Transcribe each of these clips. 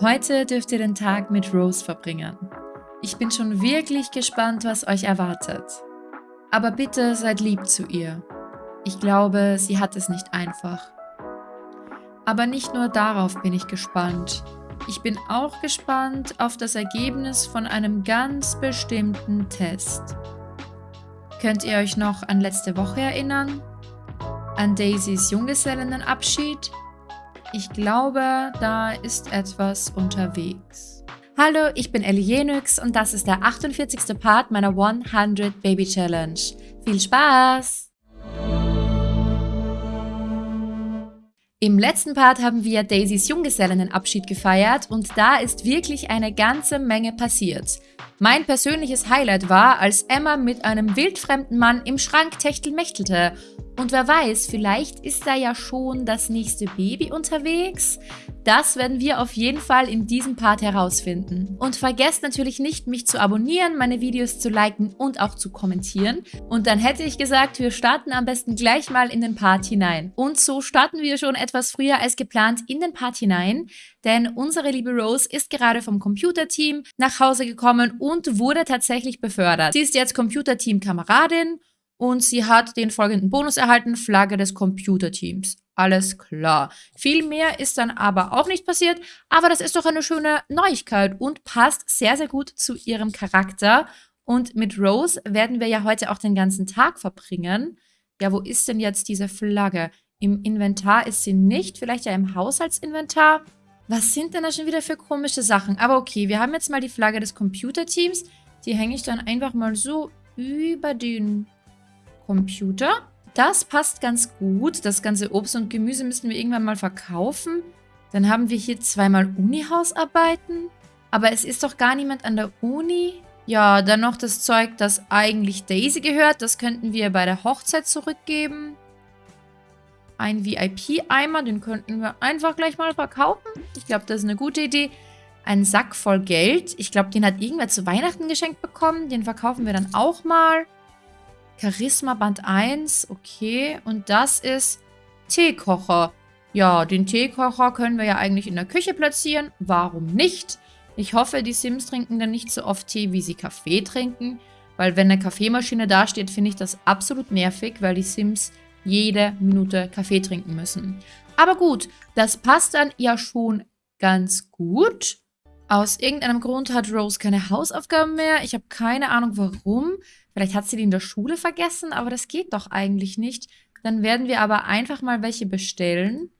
Heute dürft ihr den Tag mit Rose verbringen. Ich bin schon wirklich gespannt, was euch erwartet. Aber bitte seid lieb zu ihr. Ich glaube, sie hat es nicht einfach. Aber nicht nur darauf bin ich gespannt. Ich bin auch gespannt auf das Ergebnis von einem ganz bestimmten Test. Könnt ihr euch noch an letzte Woche erinnern? An Daisys Junggesellenabschied? Ich glaube, da ist etwas unterwegs. Hallo, ich bin Ellie Jenix und das ist der 48. Part meiner 100 Baby Challenge. Viel Spaß! Im letzten Part haben wir Daisys Junggesellenabschied gefeiert und da ist wirklich eine ganze Menge passiert. Mein persönliches Highlight war, als Emma mit einem wildfremden Mann im Schrank techtelmechtelte. Und wer weiß, vielleicht ist da ja schon das nächste Baby unterwegs? Das werden wir auf jeden Fall in diesem Part herausfinden. Und vergesst natürlich nicht, mich zu abonnieren, meine Videos zu liken und auch zu kommentieren. Und dann hätte ich gesagt, wir starten am besten gleich mal in den Part hinein. Und so starten wir schon etwas früher als geplant in den Part hinein, denn unsere liebe Rose ist gerade vom Computerteam nach Hause gekommen und wurde tatsächlich befördert. Sie ist jetzt Computerteam-Kameradin und sie hat den folgenden Bonus erhalten, Flagge des Computerteams. Alles klar. Viel mehr ist dann aber auch nicht passiert, aber das ist doch eine schöne Neuigkeit und passt sehr, sehr gut zu ihrem Charakter. Und mit Rose werden wir ja heute auch den ganzen Tag verbringen. Ja, wo ist denn jetzt diese Flagge? Im Inventar ist sie nicht, vielleicht ja im Haushaltsinventar. Was sind denn da schon wieder für komische Sachen? Aber okay, wir haben jetzt mal die Flagge des Computerteams. Die hänge ich dann einfach mal so über den Computer. Das passt ganz gut. Das ganze Obst und Gemüse müssen wir irgendwann mal verkaufen. Dann haben wir hier zweimal Uni-Hausarbeiten. Aber es ist doch gar niemand an der Uni. Ja, dann noch das Zeug, das eigentlich Daisy gehört. Das könnten wir bei der Hochzeit zurückgeben. Ein VIP-Eimer, den könnten wir einfach gleich mal verkaufen. Ich glaube, das ist eine gute Idee. Ein Sack voll Geld. Ich glaube, den hat irgendwer zu Weihnachten geschenkt bekommen. Den verkaufen wir dann auch mal. Charisma Band 1, okay. Und das ist Teekocher. Ja, den Teekocher können wir ja eigentlich in der Küche platzieren. Warum nicht? Ich hoffe, die Sims trinken dann nicht so oft Tee, wie sie Kaffee trinken. Weil wenn eine Kaffeemaschine dasteht, finde ich das absolut nervig, weil die Sims jede Minute Kaffee trinken müssen. Aber gut, das passt dann ja schon ganz gut. Aus irgendeinem Grund hat Rose keine Hausaufgaben mehr. Ich habe keine Ahnung warum. Vielleicht hat sie die in der Schule vergessen, aber das geht doch eigentlich nicht. Dann werden wir aber einfach mal welche bestellen.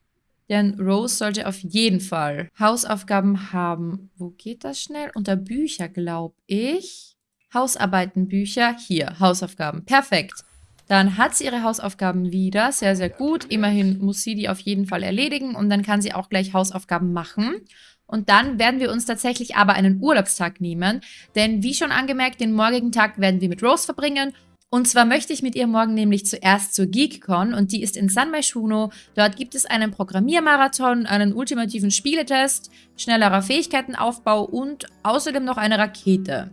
Denn Rose sollte auf jeden Fall Hausaufgaben haben. Wo geht das schnell? Unter Bücher, glaube ich. Hausarbeitenbücher. Hier, Hausaufgaben. Perfekt. Dann hat sie ihre Hausaufgaben wieder. Sehr, sehr gut. Immerhin muss sie die auf jeden Fall erledigen und dann kann sie auch gleich Hausaufgaben machen. Und dann werden wir uns tatsächlich aber einen Urlaubstag nehmen, denn wie schon angemerkt, den morgigen Tag werden wir mit Rose verbringen und zwar möchte ich mit ihr morgen nämlich zuerst zur GeekCon und die ist in San Myshuno. Dort gibt es einen Programmiermarathon, einen ultimativen Spieletest, schnellerer Fähigkeitenaufbau und außerdem noch eine Rakete.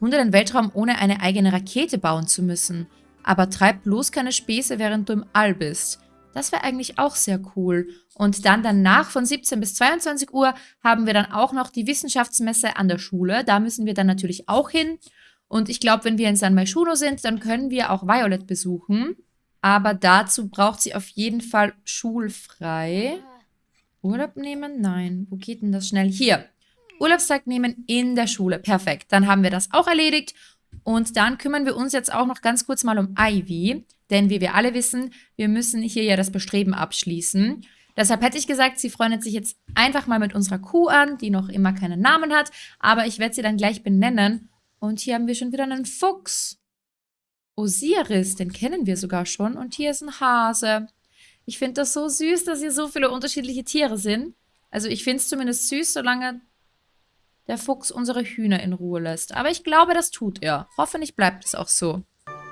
Wunder den Weltraum ohne eine eigene Rakete bauen zu müssen. Aber treib bloß keine Späße, während du im All bist. Das wäre eigentlich auch sehr cool. Und dann danach von 17 bis 22 Uhr haben wir dann auch noch die Wissenschaftsmesse an der Schule. Da müssen wir dann natürlich auch hin. Und ich glaube, wenn wir in San Myshuno sind, dann können wir auch Violet besuchen. Aber dazu braucht sie auf jeden Fall schulfrei. Urlaub nehmen? Nein. Wo geht denn das schnell? Hier. Urlaubstag nehmen in der Schule. Perfekt. Dann haben wir das auch erledigt. Und dann kümmern wir uns jetzt auch noch ganz kurz mal um Ivy. Denn wie wir alle wissen, wir müssen hier ja das Bestreben abschließen. Deshalb hätte ich gesagt, sie freundet sich jetzt einfach mal mit unserer Kuh an, die noch immer keinen Namen hat. Aber ich werde sie dann gleich benennen. Und hier haben wir schon wieder einen Fuchs. Osiris, den kennen wir sogar schon. Und hier ist ein Hase. Ich finde das so süß, dass hier so viele unterschiedliche Tiere sind. Also ich finde es zumindest süß, solange der Fuchs unsere Hühner in Ruhe lässt. Aber ich glaube, das tut er. Hoffentlich bleibt es auch so.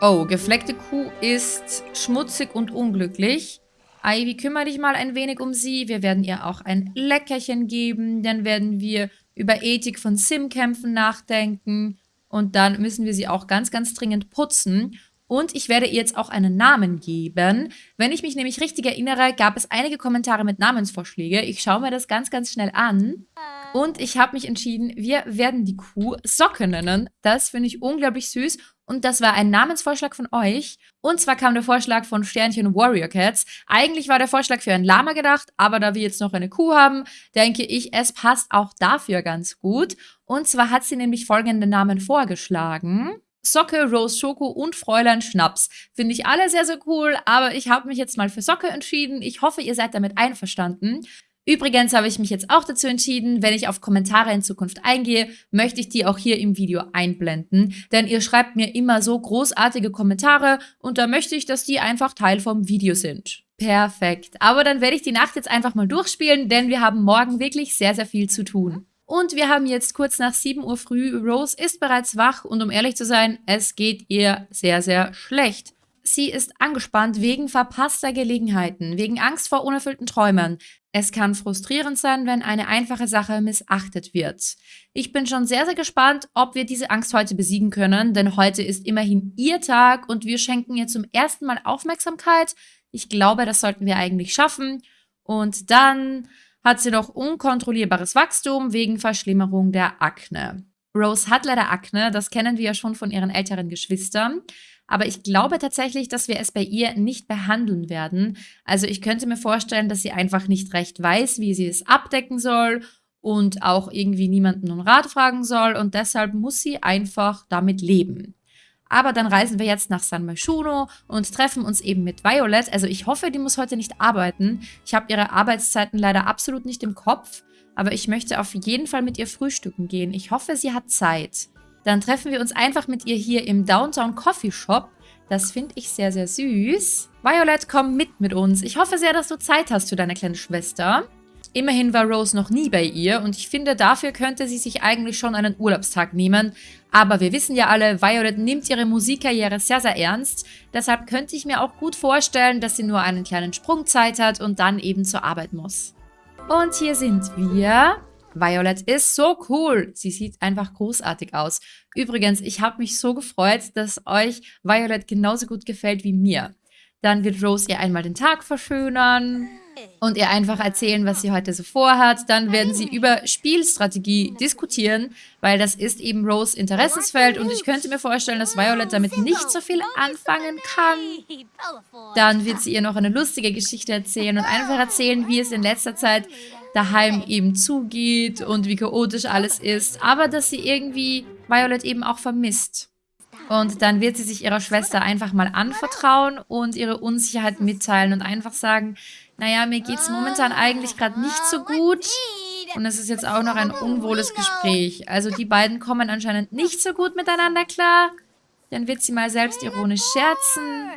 Oh, gefleckte Kuh ist schmutzig und unglücklich. Ivy, kümmere dich mal ein wenig um sie. Wir werden ihr auch ein Leckerchen geben. Dann werden wir über Ethik von Sim-Kämpfen nachdenken. Und dann müssen wir sie auch ganz, ganz dringend putzen. Und ich werde ihr jetzt auch einen Namen geben. Wenn ich mich nämlich richtig erinnere, gab es einige Kommentare mit Namensvorschläge. Ich schaue mir das ganz, ganz schnell an. Und ich habe mich entschieden, wir werden die Kuh Socke nennen. Das finde ich unglaublich süß. Und das war ein Namensvorschlag von euch. Und zwar kam der Vorschlag von Sternchen Warrior Cats. Eigentlich war der Vorschlag für ein Lama gedacht, aber da wir jetzt noch eine Kuh haben, denke ich, es passt auch dafür ganz gut. Und zwar hat sie nämlich folgende Namen vorgeschlagen. Socke, Rose Schoko und Fräulein Schnaps. Finde ich alle sehr, sehr cool, aber ich habe mich jetzt mal für Socke entschieden. Ich hoffe, ihr seid damit einverstanden. Übrigens habe ich mich jetzt auch dazu entschieden, wenn ich auf Kommentare in Zukunft eingehe, möchte ich die auch hier im Video einblenden, denn ihr schreibt mir immer so großartige Kommentare und da möchte ich, dass die einfach Teil vom Video sind. Perfekt. Aber dann werde ich die Nacht jetzt einfach mal durchspielen, denn wir haben morgen wirklich sehr, sehr viel zu tun. Und wir haben jetzt kurz nach 7 Uhr früh. Rose ist bereits wach und um ehrlich zu sein, es geht ihr sehr, sehr schlecht. Sie ist angespannt wegen verpasster Gelegenheiten, wegen Angst vor unerfüllten Träumen. Es kann frustrierend sein, wenn eine einfache Sache missachtet wird. Ich bin schon sehr, sehr gespannt, ob wir diese Angst heute besiegen können, denn heute ist immerhin ihr Tag und wir schenken ihr zum ersten Mal Aufmerksamkeit. Ich glaube, das sollten wir eigentlich schaffen. Und dann hat sie noch unkontrollierbares Wachstum wegen Verschlimmerung der Akne. Rose hat leider Akne, das kennen wir ja schon von ihren älteren Geschwistern. Aber ich glaube tatsächlich, dass wir es bei ihr nicht behandeln werden. Also ich könnte mir vorstellen, dass sie einfach nicht recht weiß, wie sie es abdecken soll und auch irgendwie niemanden um Rat fragen soll und deshalb muss sie einfach damit leben. Aber dann reisen wir jetzt nach San Myshuno und treffen uns eben mit Violet. Also ich hoffe, die muss heute nicht arbeiten. Ich habe ihre Arbeitszeiten leider absolut nicht im Kopf. Aber ich möchte auf jeden Fall mit ihr frühstücken gehen. Ich hoffe, sie hat Zeit. Dann treffen wir uns einfach mit ihr hier im Downtown Coffee Shop. Das finde ich sehr, sehr süß. Violet, komm mit mit uns. Ich hoffe sehr, dass du Zeit hast für deine kleine Schwester. Immerhin war Rose noch nie bei ihr und ich finde, dafür könnte sie sich eigentlich schon einen Urlaubstag nehmen. Aber wir wissen ja alle, Violet nimmt ihre Musikkarriere sehr, sehr ernst. Deshalb könnte ich mir auch gut vorstellen, dass sie nur einen kleinen Sprungzeit hat und dann eben zur Arbeit muss. Und hier sind wir. Violet ist so cool. Sie sieht einfach großartig aus. Übrigens, ich habe mich so gefreut, dass euch Violet genauso gut gefällt wie mir. Dann wird Rose ihr einmal den Tag verschönern und ihr einfach erzählen, was sie heute so vorhat. Dann werden sie über Spielstrategie diskutieren, weil das ist eben Rose Interessensfeld und ich könnte mir vorstellen, dass Violet damit nicht so viel anfangen kann. Dann wird sie ihr noch eine lustige Geschichte erzählen und einfach erzählen, wie es in letzter Zeit daheim eben zugeht und wie chaotisch alles ist, aber dass sie irgendwie Violet eben auch vermisst. Und dann wird sie sich ihrer Schwester einfach mal anvertrauen und ihre Unsicherheit mitteilen und einfach sagen, naja, mir geht es momentan eigentlich gerade nicht so gut. Und es ist jetzt auch noch ein unwohles Gespräch. Also die beiden kommen anscheinend nicht so gut miteinander klar. Dann wird sie mal selbstironisch scherzen.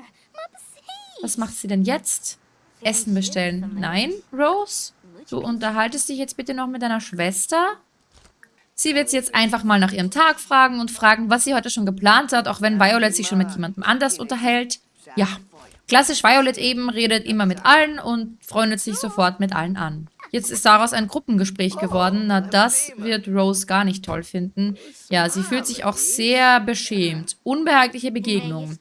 Was macht sie denn jetzt? Essen bestellen. Nein, Rose? Du unterhaltest dich jetzt bitte noch mit deiner Schwester? Sie wird jetzt einfach mal nach ihrem Tag fragen und fragen, was sie heute schon geplant hat, auch wenn Violet sich schon mit jemandem anders unterhält. Ja, klassisch Violet eben, redet immer mit allen und freundet sich sofort mit allen an. Jetzt ist daraus ein Gruppengespräch geworden. Na, das wird Rose gar nicht toll finden. Ja, sie fühlt sich auch sehr beschämt. Unbehagliche Begegnung.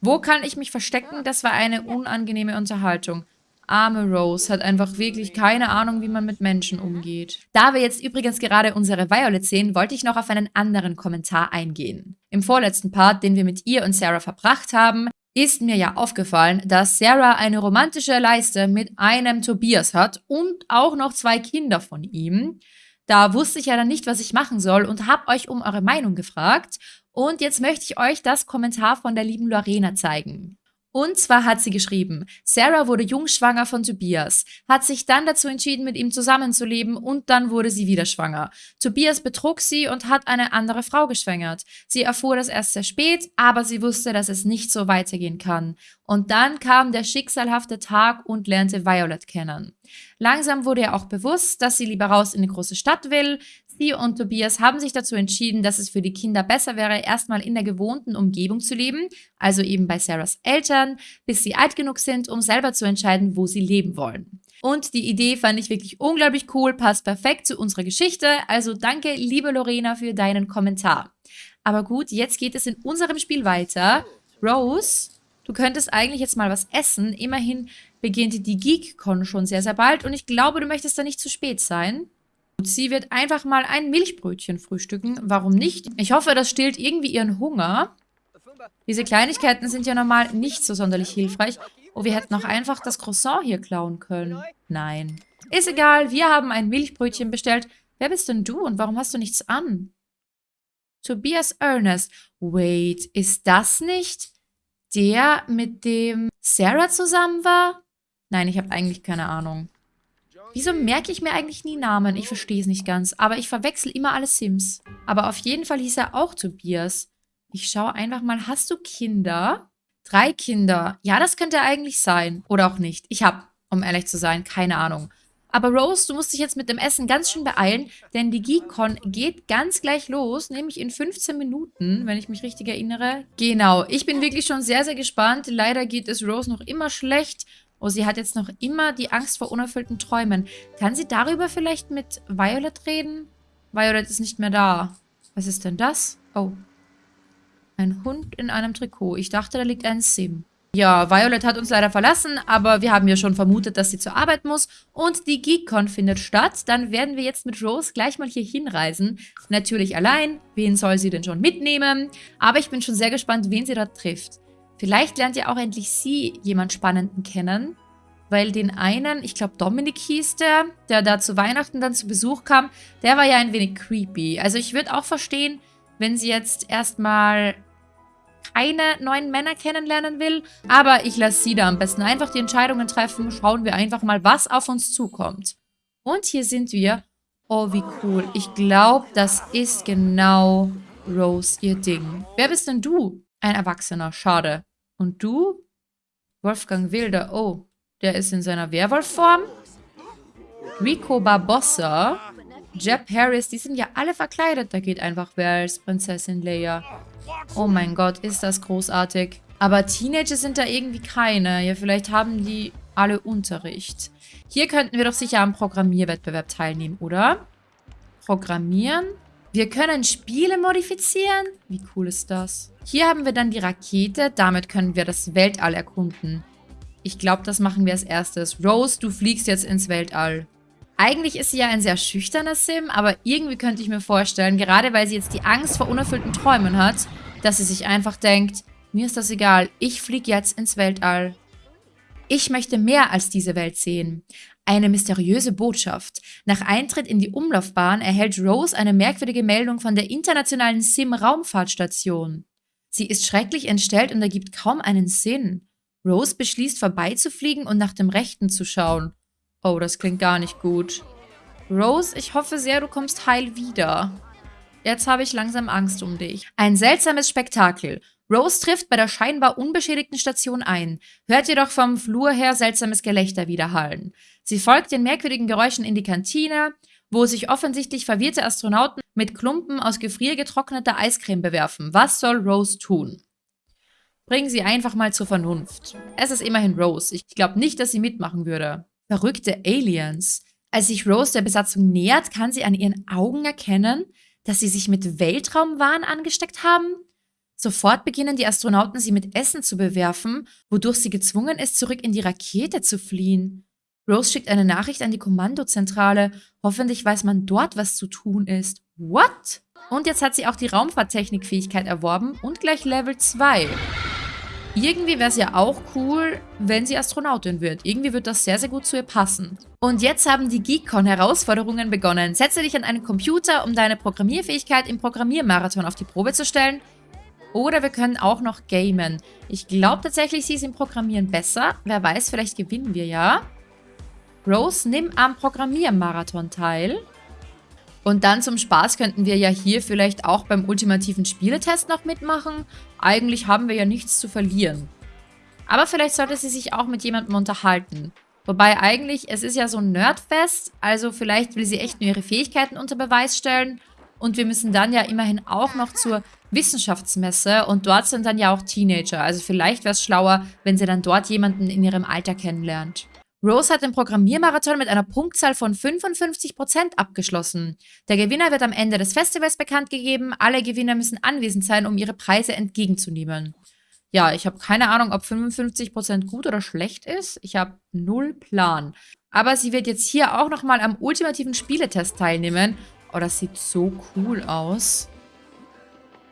Wo kann ich mich verstecken? Das war eine unangenehme Unterhaltung. Arme Rose hat einfach wirklich keine Ahnung, wie man mit Menschen umgeht. Da wir jetzt übrigens gerade unsere Violet sehen, wollte ich noch auf einen anderen Kommentar eingehen. Im vorletzten Part, den wir mit ihr und Sarah verbracht haben, ist mir ja aufgefallen, dass Sarah eine romantische Leiste mit einem Tobias hat und auch noch zwei Kinder von ihm. Da wusste ich ja dann nicht, was ich machen soll und habe euch um eure Meinung gefragt. Und jetzt möchte ich euch das Kommentar von der lieben Lorena zeigen. Und zwar hat sie geschrieben, Sarah wurde jungschwanger von Tobias, hat sich dann dazu entschieden, mit ihm zusammenzuleben und dann wurde sie wieder schwanger. Tobias betrug sie und hat eine andere Frau geschwängert. Sie erfuhr das erst sehr spät, aber sie wusste, dass es nicht so weitergehen kann. Und dann kam der schicksalhafte Tag und lernte Violet kennen. Langsam wurde ihr auch bewusst, dass sie lieber raus in eine große Stadt will. Sie und Tobias haben sich dazu entschieden, dass es für die Kinder besser wäre, erstmal in der gewohnten Umgebung zu leben, also eben bei Sarahs Eltern, bis sie alt genug sind, um selber zu entscheiden, wo sie leben wollen. Und die Idee fand ich wirklich unglaublich cool, passt perfekt zu unserer Geschichte. Also danke, liebe Lorena, für deinen Kommentar. Aber gut, jetzt geht es in unserem Spiel weiter. Rose, du könntest eigentlich jetzt mal was essen. Immerhin beginnt die GeekCon schon sehr, sehr bald und ich glaube, du möchtest da nicht zu spät sein. Sie wird einfach mal ein Milchbrötchen frühstücken. Warum nicht? Ich hoffe, das stillt irgendwie ihren Hunger. Diese Kleinigkeiten sind ja normal nicht so sonderlich hilfreich. Oh, wir hätten auch einfach das Croissant hier klauen können. Nein. Ist egal, wir haben ein Milchbrötchen bestellt. Wer bist denn du und warum hast du nichts an? Tobias Ernest. Wait, ist das nicht der, mit dem Sarah zusammen war? Nein, ich habe eigentlich keine Ahnung. Wieso merke ich mir eigentlich nie Namen? Ich verstehe es nicht ganz. Aber ich verwechsel immer alle Sims. Aber auf jeden Fall hieß er auch Tobias. Ich schaue einfach mal, hast du Kinder? Drei Kinder. Ja, das könnte eigentlich sein. Oder auch nicht. Ich habe, um ehrlich zu sein, keine Ahnung. Aber Rose, du musst dich jetzt mit dem Essen ganz schön beeilen, denn die GeekCon geht ganz gleich los, nämlich in 15 Minuten, wenn ich mich richtig erinnere. Genau, ich bin wirklich schon sehr, sehr gespannt. Leider geht es Rose noch immer schlecht. Oh, sie hat jetzt noch immer die Angst vor unerfüllten Träumen. Kann sie darüber vielleicht mit Violet reden? Violet ist nicht mehr da. Was ist denn das? Oh. Ein Hund in einem Trikot. Ich dachte, da liegt ein Sim. Ja, Violet hat uns leider verlassen, aber wir haben ja schon vermutet, dass sie zur Arbeit muss und die GeekCon findet statt. Dann werden wir jetzt mit Rose gleich mal hier hinreisen. Natürlich allein. Wen soll sie denn schon mitnehmen? Aber ich bin schon sehr gespannt, wen sie da trifft. Vielleicht lernt ja auch endlich sie jemand Spannenden kennen, weil den einen, ich glaube Dominik hieß der, der da zu Weihnachten dann zu Besuch kam, der war ja ein wenig creepy. Also ich würde auch verstehen, wenn sie jetzt erstmal keine neuen Männer kennenlernen will. Aber ich lasse sie da am besten einfach die Entscheidungen treffen. Schauen wir einfach mal, was auf uns zukommt. Und hier sind wir. Oh, wie cool. Ich glaube, das ist genau Rose ihr Ding. Wer bist denn du? Ein Erwachsener. Schade. Und du? Wolfgang Wilder. Oh, der ist in seiner Werwolfform. Rico Barbossa. Jeb Harris, die sind ja alle verkleidet. Da geht einfach wer als Prinzessin Leia. Oh mein Gott, ist das großartig. Aber Teenager sind da irgendwie keine. Ja, vielleicht haben die alle Unterricht. Hier könnten wir doch sicher am Programmierwettbewerb teilnehmen, oder? Programmieren. Wir können Spiele modifizieren. Wie cool ist das? Hier haben wir dann die Rakete. Damit können wir das Weltall erkunden. Ich glaube, das machen wir als erstes. Rose, du fliegst jetzt ins Weltall. Eigentlich ist sie ja ein sehr schüchterner Sim, aber irgendwie könnte ich mir vorstellen, gerade weil sie jetzt die Angst vor unerfüllten Träumen hat, dass sie sich einfach denkt, mir ist das egal, ich fliege jetzt ins Weltall. Ich möchte mehr als diese Welt sehen. Eine mysteriöse Botschaft. Nach Eintritt in die Umlaufbahn erhält Rose eine merkwürdige Meldung von der internationalen Sim-Raumfahrtstation. Sie ist schrecklich entstellt und ergibt kaum einen Sinn. Rose beschließt vorbeizufliegen und nach dem Rechten zu schauen. Oh, das klingt gar nicht gut. Rose, ich hoffe sehr, du kommst heil wieder. Jetzt habe ich langsam Angst um dich. Ein seltsames Spektakel. Rose trifft bei der scheinbar unbeschädigten Station ein, hört jedoch vom Flur her seltsames Gelächter widerhallen. Sie folgt den merkwürdigen Geräuschen in die Kantine, wo sich offensichtlich verwirrte Astronauten mit Klumpen aus gefriergetrockneter Eiscreme bewerfen. Was soll Rose tun? Bring sie einfach mal zur Vernunft. Es ist immerhin Rose. Ich glaube nicht, dass sie mitmachen würde. Verrückte Aliens. Als sich Rose der Besatzung nähert, kann sie an ihren Augen erkennen, dass sie sich mit Weltraumwahn angesteckt haben. Sofort beginnen die Astronauten, sie mit Essen zu bewerfen, wodurch sie gezwungen ist, zurück in die Rakete zu fliehen. Rose schickt eine Nachricht an die Kommandozentrale. Hoffentlich weiß man dort, was zu tun ist. What? Und jetzt hat sie auch die Raumfahrttechnikfähigkeit erworben und gleich Level 2. Irgendwie wäre es ja auch cool, wenn sie Astronautin wird. Irgendwie wird das sehr, sehr gut zu ihr passen. Und jetzt haben die GeekCon-Herausforderungen begonnen. Setze dich an einen Computer, um deine Programmierfähigkeit im Programmiermarathon auf die Probe zu stellen. Oder wir können auch noch gamen. Ich glaube tatsächlich, sie ist im Programmieren besser. Wer weiß, vielleicht gewinnen wir ja. Rose, nimm am Programmiermarathon teil. Und dann zum Spaß könnten wir ja hier vielleicht auch beim ultimativen Spieletest noch mitmachen. Eigentlich haben wir ja nichts zu verlieren. Aber vielleicht sollte sie sich auch mit jemandem unterhalten. Wobei eigentlich, es ist ja so ein Nerdfest, also vielleicht will sie echt nur ihre Fähigkeiten unter Beweis stellen. Und wir müssen dann ja immerhin auch noch zur Wissenschaftsmesse und dort sind dann ja auch Teenager. Also vielleicht wäre es schlauer, wenn sie dann dort jemanden in ihrem Alter kennenlernt. Rose hat den Programmiermarathon mit einer Punktzahl von 55% abgeschlossen. Der Gewinner wird am Ende des Festivals bekannt gegeben. Alle Gewinner müssen anwesend sein, um ihre Preise entgegenzunehmen. Ja, ich habe keine Ahnung, ob 55% gut oder schlecht ist. Ich habe null Plan. Aber sie wird jetzt hier auch nochmal am ultimativen Spieletest teilnehmen. Oh, das sieht so cool aus.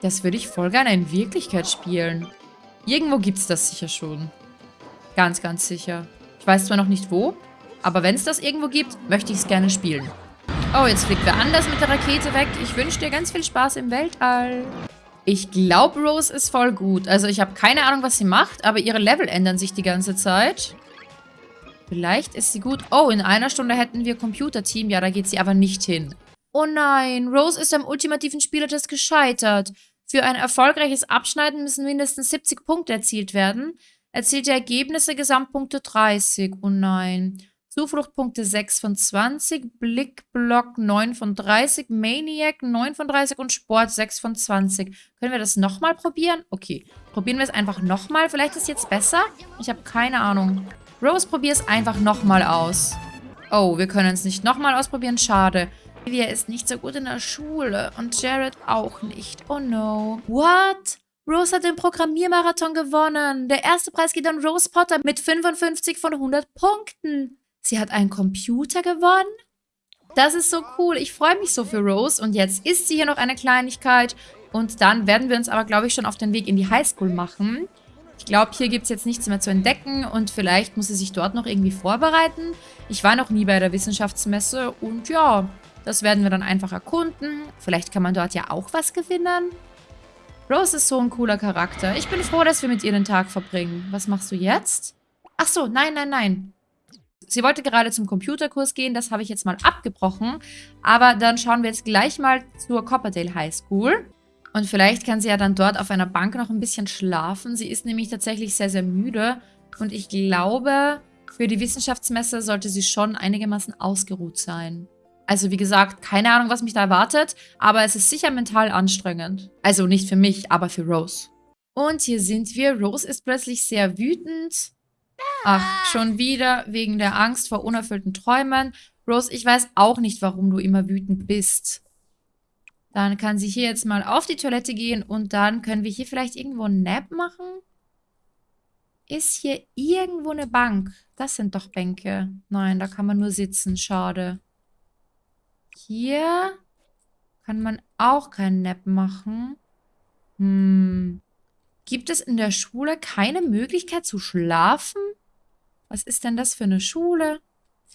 Das würde ich voll gerne in Wirklichkeit spielen. Irgendwo gibt es das sicher schon. Ganz, ganz sicher. Ich weiß zwar noch nicht wo, aber wenn es das irgendwo gibt, möchte ich es gerne spielen. Oh, jetzt fliegt wer anders mit der Rakete weg. Ich wünsche dir ganz viel Spaß im Weltall. Ich glaube, Rose ist voll gut. Also ich habe keine Ahnung, was sie macht, aber ihre Level ändern sich die ganze Zeit. Vielleicht ist sie gut. Oh, in einer Stunde hätten wir Computerteam. Ja, da geht sie aber nicht hin. Oh nein, Rose ist am ultimativen Spielertest gescheitert. Für ein erfolgreiches Abschneiden müssen mindestens 70 Punkte erzielt werden. Erzielte Ergebnisse, Gesamtpunkte 30. Oh nein. Zufluchtpunkte 6 von 20, Blickblock 9 von 30, Maniac 9 von 30 und Sport 6 von 20. Können wir das nochmal probieren? Okay, probieren wir es einfach nochmal. Vielleicht ist es jetzt besser? Ich habe keine Ahnung. Rose, probier es einfach nochmal aus. Oh, wir können es nicht nochmal ausprobieren. Schade. Olivia ist nicht so gut in der Schule und Jared auch nicht. Oh no. What? Rose hat den Programmiermarathon gewonnen. Der erste Preis geht an Rose Potter mit 55 von 100 Punkten. Sie hat einen Computer gewonnen? Das ist so cool. Ich freue mich so für Rose. Und jetzt isst sie hier noch eine Kleinigkeit. Und dann werden wir uns aber, glaube ich, schon auf den Weg in die Highschool machen. Ich glaube, hier gibt es jetzt nichts mehr zu entdecken. Und vielleicht muss sie sich dort noch irgendwie vorbereiten. Ich war noch nie bei der Wissenschaftsmesse. Und ja, das werden wir dann einfach erkunden. Vielleicht kann man dort ja auch was gewinnen. Rose ist so ein cooler Charakter. Ich bin froh, dass wir mit ihr den Tag verbringen. Was machst du jetzt? Ach so, nein, nein, nein. Sie wollte gerade zum Computerkurs gehen, das habe ich jetzt mal abgebrochen. Aber dann schauen wir jetzt gleich mal zur Copperdale High School. Und vielleicht kann sie ja dann dort auf einer Bank noch ein bisschen schlafen. Sie ist nämlich tatsächlich sehr, sehr müde. Und ich glaube, für die Wissenschaftsmesse sollte sie schon einigermaßen ausgeruht sein. Also wie gesagt, keine Ahnung, was mich da erwartet, aber es ist sicher mental anstrengend. Also nicht für mich, aber für Rose. Und hier sind wir. Rose ist plötzlich sehr wütend. Ach, schon wieder wegen der Angst vor unerfüllten Träumen. Rose, ich weiß auch nicht, warum du immer wütend bist. Dann kann sie hier jetzt mal auf die Toilette gehen und dann können wir hier vielleicht irgendwo einen Nap machen. Ist hier irgendwo eine Bank? Das sind doch Bänke. Nein, da kann man nur sitzen. Schade. Hier kann man auch keinen Nap machen. Hm. Gibt es in der Schule keine Möglichkeit zu schlafen? Was ist denn das für eine Schule?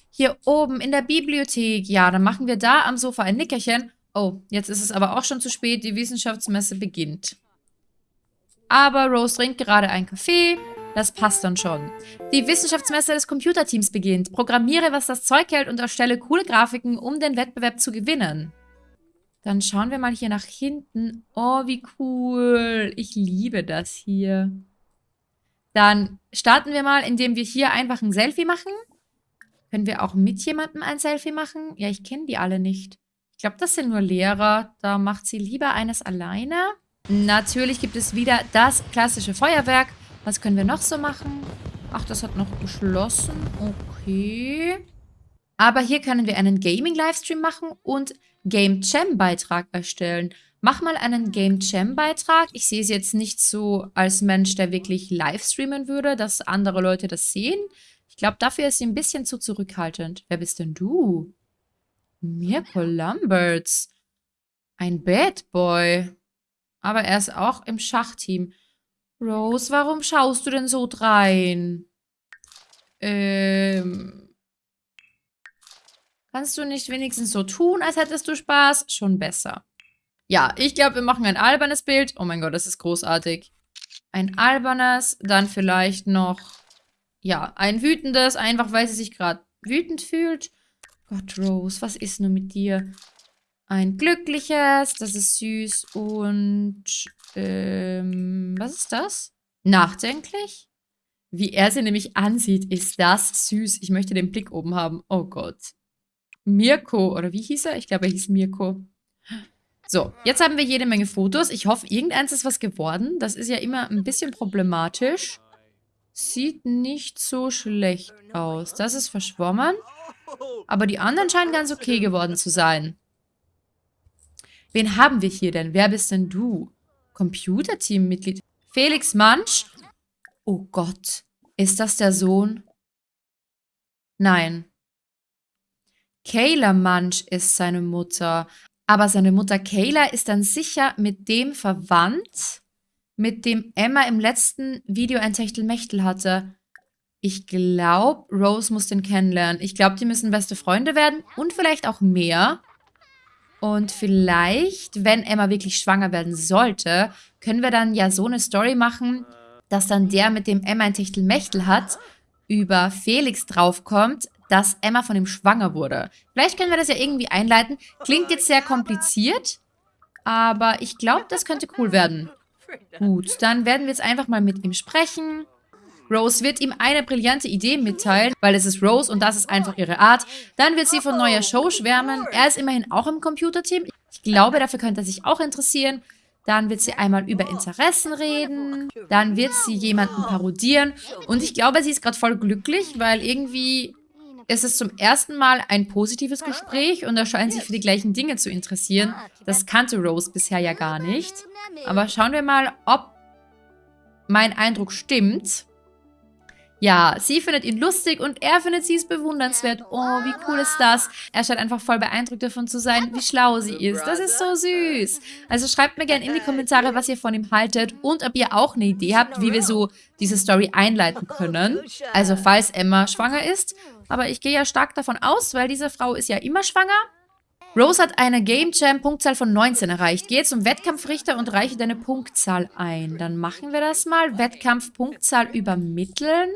Hier oben in der Bibliothek. Ja, dann machen wir da am Sofa ein Nickerchen. Oh, jetzt ist es aber auch schon zu spät. Die Wissenschaftsmesse beginnt. Aber Rose trinkt gerade einen Kaffee. Das passt dann schon. Die Wissenschaftsmesse des Computerteams beginnt. Programmiere, was das Zeug hält und erstelle coole Grafiken, um den Wettbewerb zu gewinnen. Dann schauen wir mal hier nach hinten. Oh, wie cool. Ich liebe das hier. Dann starten wir mal, indem wir hier einfach ein Selfie machen. Können wir auch mit jemandem ein Selfie machen? Ja, ich kenne die alle nicht. Ich glaube, das sind nur Lehrer. Da macht sie lieber eines alleine. Natürlich gibt es wieder das klassische Feuerwerk. Was können wir noch so machen? Ach, das hat noch geschlossen. Okay. Aber hier können wir einen Gaming-Livestream machen und Game Jam-Beitrag erstellen. Mach mal einen Game Jam Beitrag. Ich sehe es jetzt nicht so als Mensch, der wirklich live streamen würde, dass andere Leute das sehen. Ich glaube, dafür ist sie ein bisschen zu zurückhaltend. Wer bist denn du? Mirko Lamberts. Ein Bad Boy. Aber er ist auch im Schachteam. Rose, warum schaust du denn so drein? Ähm... Kannst du nicht wenigstens so tun, als hättest du Spaß? Schon besser. Ja, ich glaube, wir machen ein albernes Bild. Oh mein Gott, das ist großartig. Ein albernes, dann vielleicht noch, ja, ein wütendes, einfach weil sie sich gerade wütend fühlt. Gott, Rose, was ist nur mit dir? Ein glückliches, das ist süß und, ähm, was ist das? Nachdenklich? Wie er sie nämlich ansieht, ist das süß. Ich möchte den Blick oben haben. Oh Gott. Mirko, oder wie hieß er? Ich glaube, er hieß Mirko. So, jetzt haben wir jede Menge Fotos. Ich hoffe, irgendeins ist was geworden. Das ist ja immer ein bisschen problematisch. Sieht nicht so schlecht aus. Das ist verschwommen. Aber die anderen scheinen ganz okay geworden zu sein. Wen haben wir hier denn? Wer bist denn du? Computerteam-Mitglied. Felix Mansch? Oh Gott. Ist das der Sohn? Nein. Kayla Munch ist seine Mutter. Aber seine Mutter Kayla ist dann sicher mit dem verwandt, mit dem Emma im letzten Video ein Techtelmechtel hatte. Ich glaube, Rose muss den kennenlernen. Ich glaube, die müssen beste Freunde werden und vielleicht auch mehr. Und vielleicht, wenn Emma wirklich schwanger werden sollte, können wir dann ja so eine Story machen, dass dann der, mit dem Emma ein Techtelmechtel hat, über Felix draufkommt, dass Emma von ihm schwanger wurde. Vielleicht können wir das ja irgendwie einleiten. Klingt jetzt sehr kompliziert, aber ich glaube, das könnte cool werden. Gut, dann werden wir jetzt einfach mal mit ihm sprechen. Rose wird ihm eine brillante Idee mitteilen, weil es ist Rose und das ist einfach ihre Art. Dann wird sie von neuer Show schwärmen. Er ist immerhin auch im Computerteam. Ich glaube, dafür könnte er sich auch interessieren. Dann wird sie einmal über Interessen reden. Dann wird sie jemanden parodieren. Und ich glaube, sie ist gerade voll glücklich, weil irgendwie ist es zum ersten Mal ein positives Gespräch und er scheint sich für die gleichen Dinge zu interessieren. Das kannte Rose bisher ja gar nicht. Aber schauen wir mal, ob mein Eindruck stimmt. Ja, sie findet ihn lustig und er findet sie es bewundernswert. Oh, wie cool ist das? Er scheint einfach voll beeindruckt davon zu sein, wie schlau sie ist. Das ist so süß. Also schreibt mir gerne in die Kommentare, was ihr von ihm haltet und ob ihr auch eine Idee habt, wie wir so diese Story einleiten können. Also falls Emma schwanger ist. Aber ich gehe ja stark davon aus, weil diese Frau ist ja immer schwanger. Rose hat eine Game Jam Punktzahl von 19 erreicht. Gehe zum Wettkampfrichter und reiche deine Punktzahl ein. Dann machen wir das mal. Wettkampf Punktzahl übermitteln.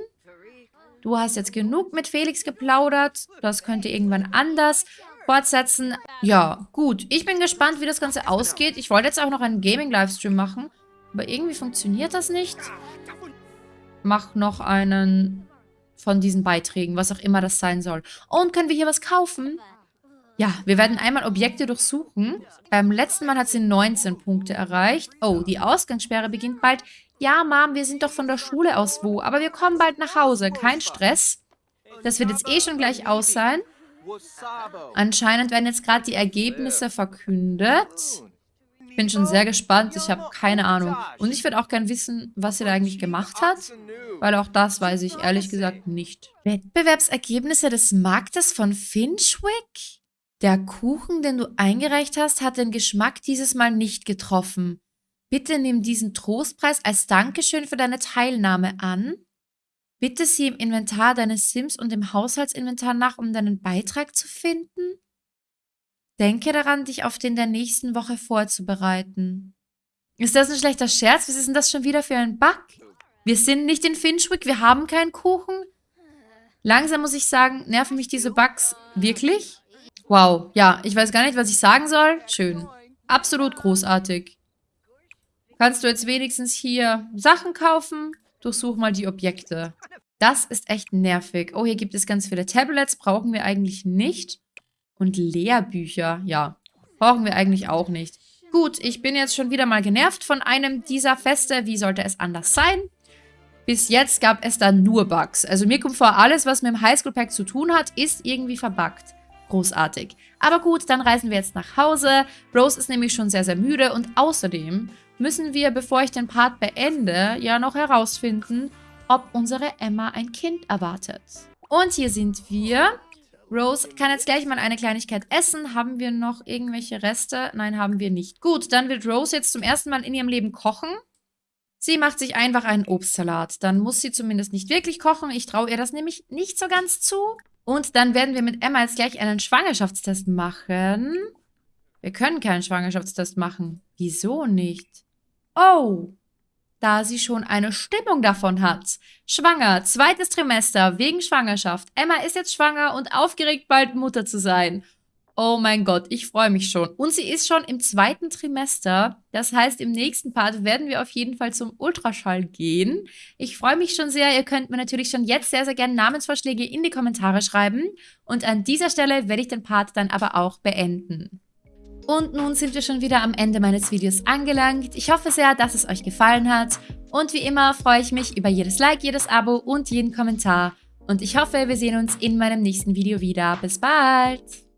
Du hast jetzt genug mit Felix geplaudert. Das könnte irgendwann anders fortsetzen. Ja, gut. Ich bin gespannt, wie das Ganze ausgeht. Ich wollte jetzt auch noch einen Gaming-Livestream machen. Aber irgendwie funktioniert das nicht. Mach noch einen von diesen Beiträgen, was auch immer das sein soll. Und können wir hier was kaufen? Ja, wir werden einmal Objekte durchsuchen. Beim letzten Mal hat sie 19 Punkte erreicht. Oh, die Ausgangssperre beginnt bald. Ja, Mom, wir sind doch von der Schule aus wo, aber wir kommen bald nach Hause. Kein Stress. Das wird jetzt eh schon gleich aus sein. Anscheinend werden jetzt gerade die Ergebnisse verkündet. Ich bin schon sehr gespannt. Ich habe keine Ahnung. Und ich würde auch gern wissen, was sie da eigentlich gemacht hat. Weil auch das weiß ich ehrlich gesagt nicht. Wettbewerbsergebnisse des Marktes von Finchwick? Der Kuchen, den du eingereicht hast, hat den Geschmack dieses Mal nicht getroffen. Bitte nimm diesen Trostpreis als Dankeschön für deine Teilnahme an. Bitte sieh im Inventar deines Sims und im Haushaltsinventar nach, um deinen Beitrag zu finden. Denke daran, dich auf den der nächsten Woche vorzubereiten. Ist das ein schlechter Scherz? Was ist denn das schon wieder für ein Bug? Wir sind nicht in Finchwick, wir haben keinen Kuchen. Langsam muss ich sagen, nerven mich diese Bugs wirklich. Wow, ja, ich weiß gar nicht, was ich sagen soll. Schön. Absolut großartig. Kannst du jetzt wenigstens hier Sachen kaufen? Durchsuch mal die Objekte. Das ist echt nervig. Oh, hier gibt es ganz viele Tablets. Brauchen wir eigentlich nicht. Und Lehrbücher. Ja, brauchen wir eigentlich auch nicht. Gut, ich bin jetzt schon wieder mal genervt von einem dieser Feste. Wie sollte es anders sein? Bis jetzt gab es da nur Bugs. Also mir kommt vor, alles, was mit dem Highschool Pack zu tun hat, ist irgendwie verbuggt großartig. Aber gut, dann reisen wir jetzt nach Hause. Rose ist nämlich schon sehr, sehr müde und außerdem müssen wir, bevor ich den Part beende, ja noch herausfinden, ob unsere Emma ein Kind erwartet. Und hier sind wir. Rose kann jetzt gleich mal eine Kleinigkeit essen. Haben wir noch irgendwelche Reste? Nein, haben wir nicht. Gut, dann wird Rose jetzt zum ersten Mal in ihrem Leben kochen. Sie macht sich einfach einen Obstsalat. Dann muss sie zumindest nicht wirklich kochen. Ich traue ihr das nämlich nicht so ganz zu. Und dann werden wir mit Emma jetzt gleich einen Schwangerschaftstest machen. Wir können keinen Schwangerschaftstest machen. Wieso nicht? Oh, da sie schon eine Stimmung davon hat. Schwanger, zweites Trimester, wegen Schwangerschaft. Emma ist jetzt schwanger und aufgeregt, bald Mutter zu sein. Oh mein Gott, ich freue mich schon. Und sie ist schon im zweiten Trimester. Das heißt, im nächsten Part werden wir auf jeden Fall zum Ultraschall gehen. Ich freue mich schon sehr. Ihr könnt mir natürlich schon jetzt sehr, sehr gerne Namensvorschläge in die Kommentare schreiben. Und an dieser Stelle werde ich den Part dann aber auch beenden. Und nun sind wir schon wieder am Ende meines Videos angelangt. Ich hoffe sehr, dass es euch gefallen hat. Und wie immer freue ich mich über jedes Like, jedes Abo und jeden Kommentar. Und ich hoffe, wir sehen uns in meinem nächsten Video wieder. Bis bald!